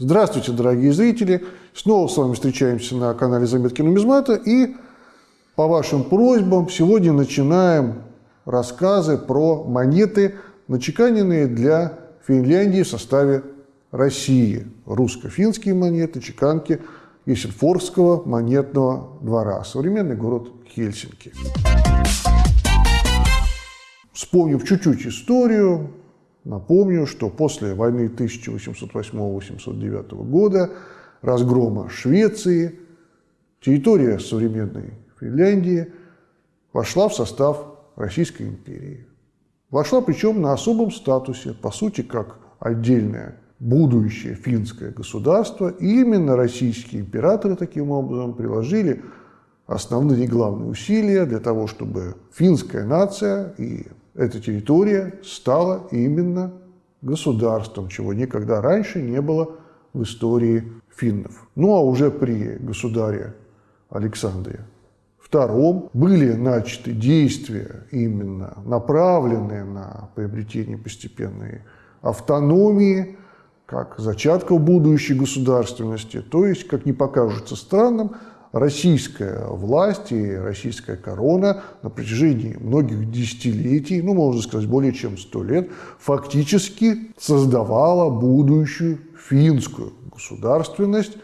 Здравствуйте, дорогие зрители! Снова с вами встречаемся на канале Заметки нумизмата и по вашим просьбам сегодня начинаем рассказы про монеты, начеканенные для Финляндии в составе России. Русско-финские монеты, чеканки Ессельфорского монетного двора, современный город Хельсинки. Вспомнив чуть-чуть историю, напомню, что после войны 1808-1809 года, разгрома Швеции, территория современной Финляндии вошла в состав Российской империи. Вошла причем на особом статусе, по сути, как отдельное будущее финское государство. И именно российские императоры таким образом приложили основные и главные усилия для того, чтобы финская нация и эта территория стала именно государством, чего никогда раньше не было в истории финнов. Ну а уже при государе Александре II были начаты действия, именно направленные на приобретение постепенной автономии, как зачатков будущей государственности. То есть, как не покажется странным, российская власть и российская корона на протяжении многих десятилетий, ну, можно сказать, более чем сто лет, фактически создавала будущую финскую государственность,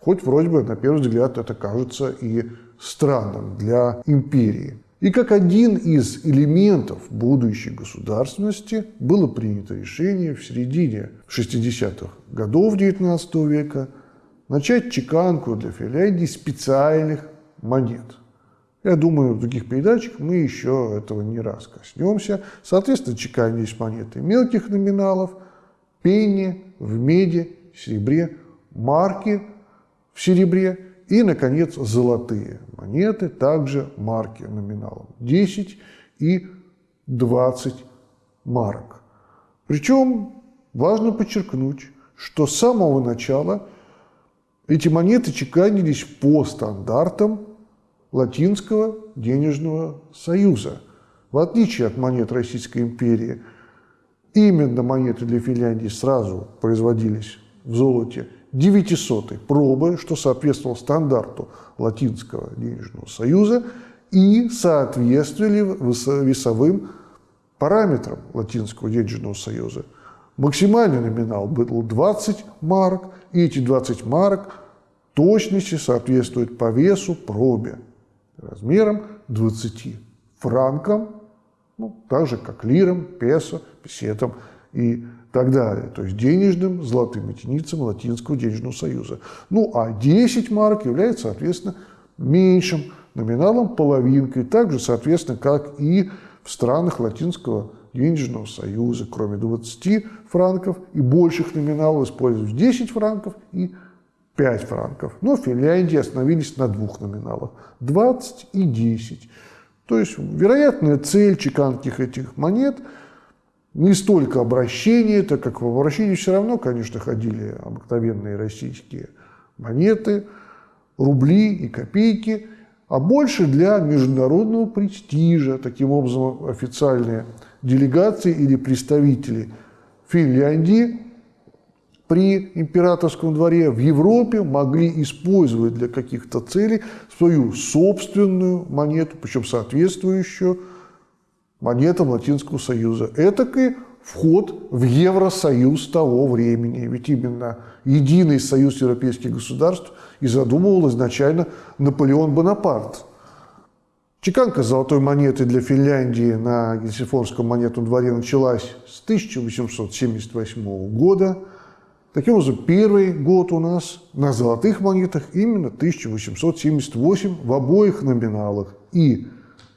хоть вроде бы, на первый взгляд, это кажется и странным для империи. И как один из элементов будущей государственности было принято решение в середине 60-х годов XIX века начать чеканку для Финляндии специальных монет. Я думаю, в других передачах мы еще этого не раз коснемся. Соответственно, чеканились монеты мелких номиналов, пенни в меди, серебре, марки в серебре и, наконец, золотые монеты, также марки номиналом 10 и 20 марок. Причем важно подчеркнуть, что с самого начала эти монеты чеканились по стандартам Латинского денежного союза. В отличие от монет Российской империи, именно монеты для Финляндии сразу производились в золоте 900 пробы, что соответствовало стандарту Латинского денежного союза и соответствовали весовым параметрам Латинского денежного союза – Максимальный номинал был 20 марок, и эти 20 марок точности соответствуют по весу пробе размером 20 франкам, ну, так же, как лирам, песо, песетам и так далее. То есть денежным золотым единицам Латинского денежного союза. Ну, а 10 марок является, соответственно, меньшим номиналом, половинкой, так же, соответственно, как и в странах Латинского денежного союза, кроме 20 франков и больших номиналов используют 10 франков и 5 франков. Но в Финляндии остановились на двух номиналах – 20 и 10. То есть вероятная цель чеканских этих монет не столько обращение, так как в обращении все равно, конечно, ходили обыкновенные российские монеты, рубли и копейки, а больше для международного престижа. Таким образом, официальные делегации или представители Финляндии при императорском дворе в Европе могли использовать для каких-то целей свою собственную монету, причем соответствующую монетам Латинского Союза. Этакий вход в Евросоюз того времени. Ведь именно единый союз европейских государств и задумывал изначально Наполеон Бонапарт – Чеканка золотой монеты для Финляндии на Гельсифорском монетном дворе началась с 1878 года. Таким образом, первый год у нас на золотых монетах именно 1878 в обоих номиналах. И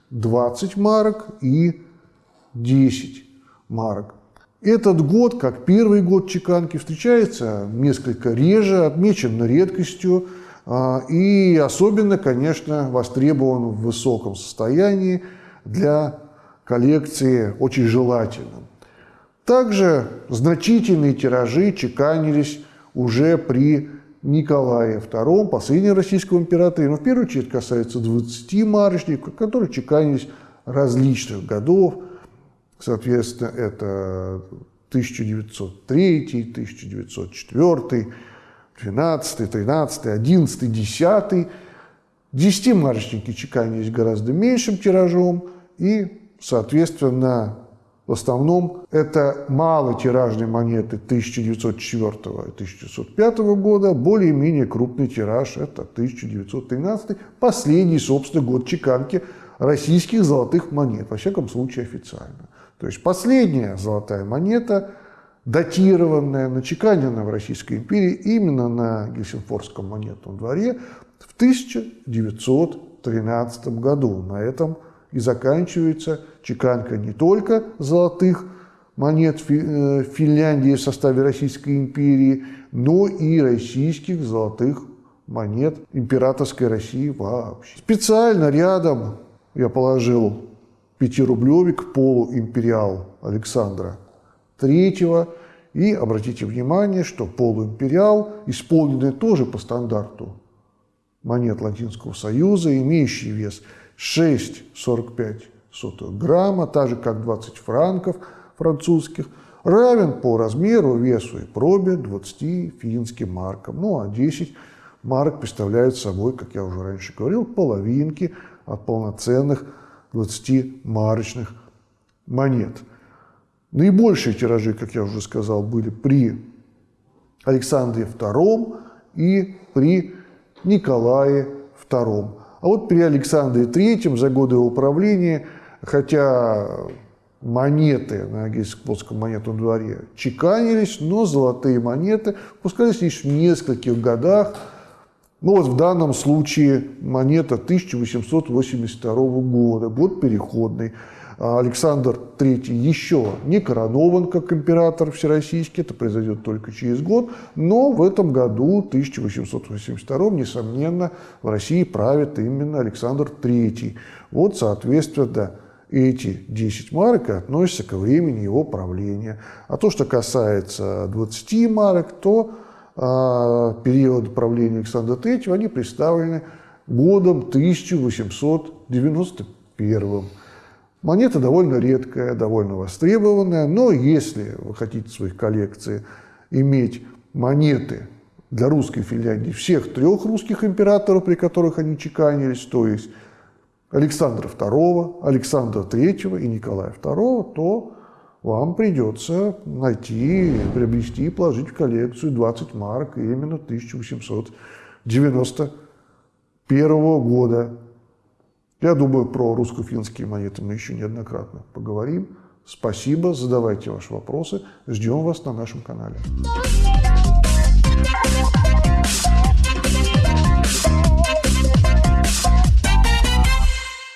20 марок, и 10 марок. Этот год, как первый год чеканки, встречается несколько реже, отмечен редкостью – и особенно, конечно, востребован в высоком состоянии для коллекции очень желательным. Также значительные тиражи чеканились уже при Николае II, последнем российском императоре, но в первую очередь касается 20 марочников, которые чеканились различных годов, соответственно, это 1903, 1904, 12, 13, 11, 10. Десятимарочники чеканились гораздо меньшим тиражом, и, соответственно, в основном это малотиражные монеты 1904 и 1905 года, более-менее крупный тираж – это 1913, последний, собственно, год чеканки российских золотых монет, во всяком случае официально. То есть последняя золотая монета, датированная, начеканенная в Российской империи именно на Гельсинфорском монетном дворе в 1913 году. На этом и заканчивается чеканка не только золотых монет э, Финляндии в составе Российской империи, но и российских золотых монет императорской России вообще. Специально рядом я положил пятирублевик полуимпериал Александра III. И обратите внимание, что полуимпериал, исполненный тоже по стандарту монет Латинского Союза, имеющий вес 6,45 грамма, так же как 20 франков французских, равен по размеру, весу и пробе 20 финским маркам. Ну а 10 марок представляют собой, как я уже раньше говорил, половинки от полноценных 20-марочных монет. Наибольшие тиражи, как я уже сказал, были при Александре II и при Николае II. А вот при Александре III за годы его правления, хотя монеты на Гельсинкском монетном дворе чеканились, но золотые монеты пускались лишь в нескольких годах. Ну вот в данном случае монета 1882 года, год переходный. А Александр III еще не коронован как император всероссийский, это произойдет только через год, но в этом году, 1882, несомненно, в России правит именно Александр III. Вот, соответственно, эти 10 марок относятся ко времени его правления. А то, что касается 20 марок, то а, период правления Александра III, они представлены годом 1891. Монета довольно редкая, довольно востребованная, но если вы хотите в своих коллекции иметь монеты для русской Финляндии всех трех русских императоров, при которых они чеканились, то есть Александра II, Александра III и Николая II, то вам придется найти, приобрести и положить в коллекцию 20 марок именно 1891 года. Я думаю, про русско-финские монеты мы еще неоднократно поговорим. Спасибо, задавайте ваши вопросы. Ждем вас на нашем канале.